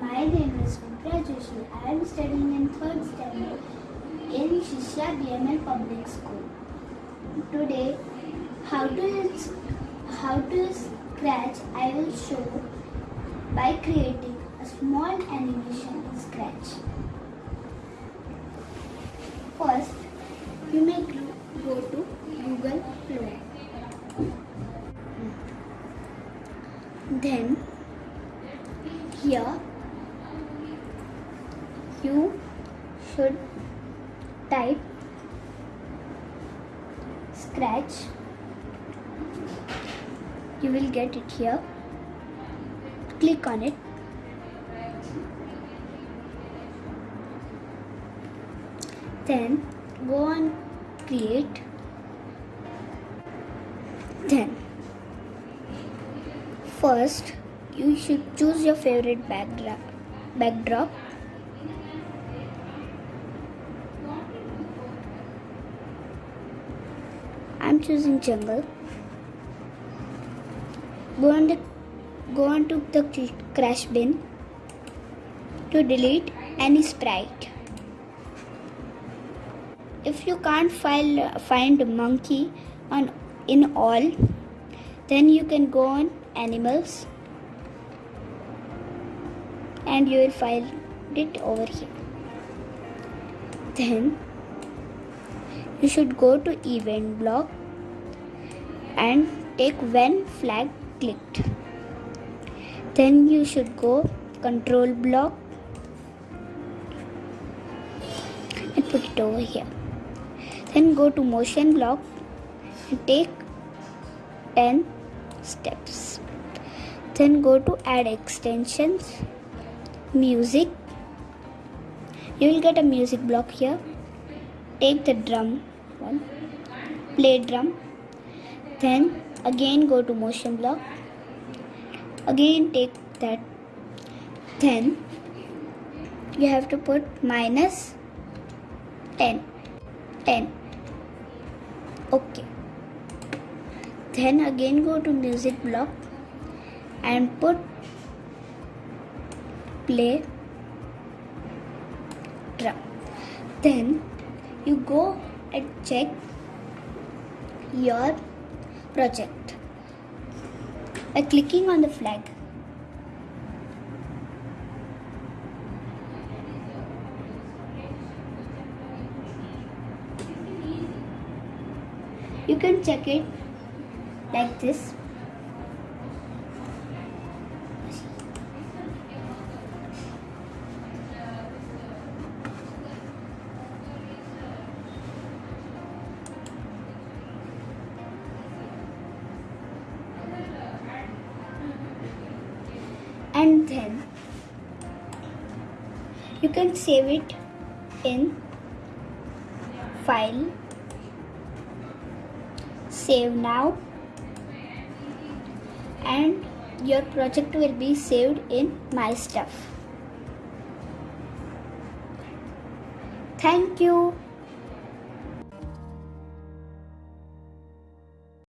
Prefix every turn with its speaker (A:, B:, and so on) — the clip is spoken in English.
A: My name is Vipra Joshi. I am studying in third standard in Shishya BML Public School. Today, how to how to scratch I will show by creating a small animation in Scratch. First, you may go to Google Chrome. Then, here you should type scratch. You will get it here. Click on it. Then go on create. Then first you should choose your favorite backdrop backdrop I'm choosing jungle. Go on the go on to the crash bin to delete any sprite. If you can't file, find monkey on in all, then you can go on animals and you will find it over here. Then you should go to event block and take when flag clicked. Then you should go control block and put it over here. Then go to motion block and take 10 steps. Then go to add extensions music. You will get a music block here take the drum one play drum then again go to motion block again take that then you have to put minus 10 10 okay. Then again go to music block and put play drum then you go and check your project by clicking on the flag. You can check it like this and then you can save it in file. Save now. And your project will be saved in my stuff. Thank you